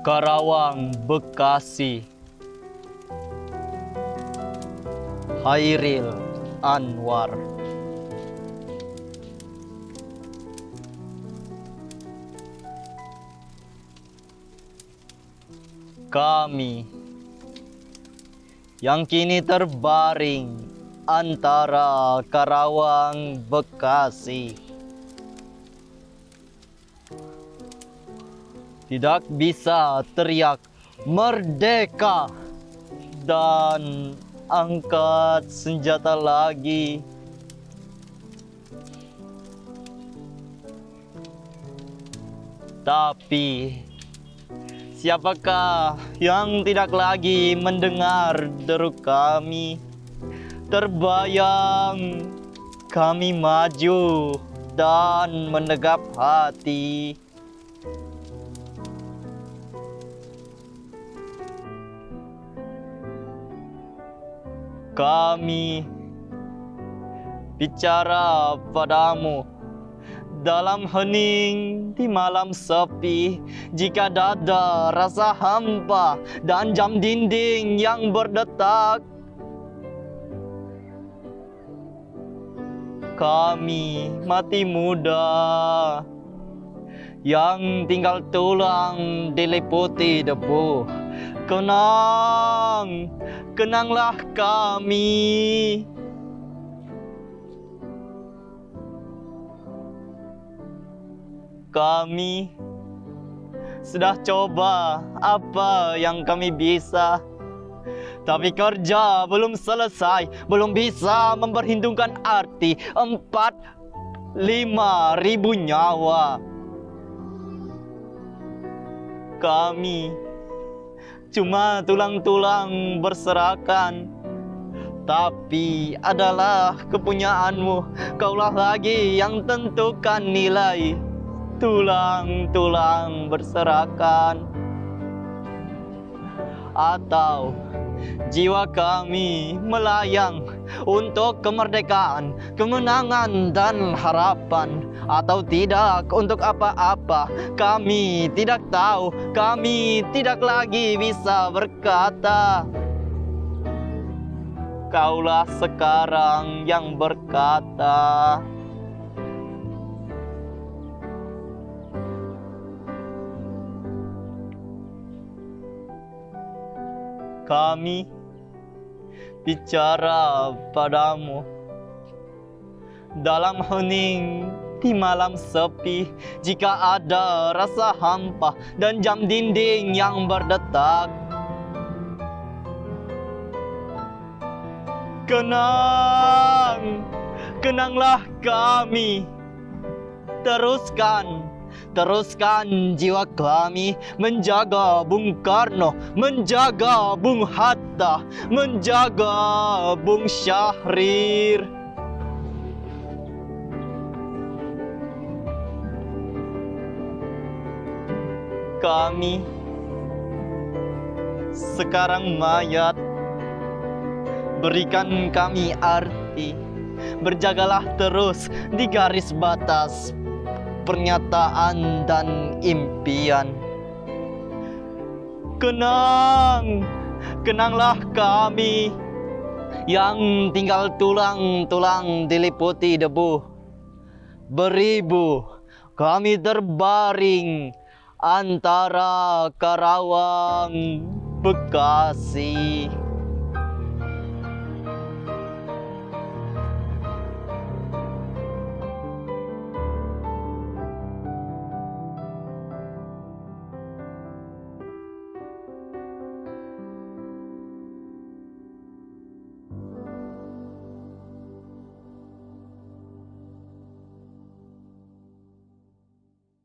Karawang, Bekasi. Hairil Anwar. Kami yang kini terbaring antara Karawang, Bekasi. Tidak bisa teriak merdeka dan angkat senjata lagi. Tapi siapakah yang tidak lagi mendengar deru kami? Terbayang kami maju dan menegap hati. Kami. Bicara padamu dalam hening di malam sepi. Jika dada rasa hampa dan jam dinding yang berdetak kami mati muda. Yang tinggal tulang diliputi debu kenang kenanglah kami kami sudah coba apa yang kami bisa. Tapi kerja belum selesai, belum bisa memperhitungkan arti empat lima ribu nyawa. Kami cuma tulang-tulang berserakan. Tapi adalah kepunyaanmu, kaulah lagi yang tentukan nilai. Tulang-tulang berserakan. Atau jiwa kami melayang untuk kemerdekaan, kemenangan dan harapan. Atau tidak untuk apa-apa kami tidak tahu kami tidak lagi bisa berkata kaulah sekarang yang berkata. Kami bicara padamu. Dalam hening di malam sepi jika ada rasa hampa dan jam dinding yang berdetak. Kenang kenanglah kami. Teruskan Teruskan jiwa kami menjaga Bung Karno, menjaga Bung Hatta, menjaga Bung Syahrir. Kami sekarang mayat, berikan kami arti. Berjagalah terus di garis batas pernyataan dan impian. Kenang, kenanglah kami yang tinggal tulang-tulang diliputi debu. Beribu kami terbaring antara Karawang, Bekasi.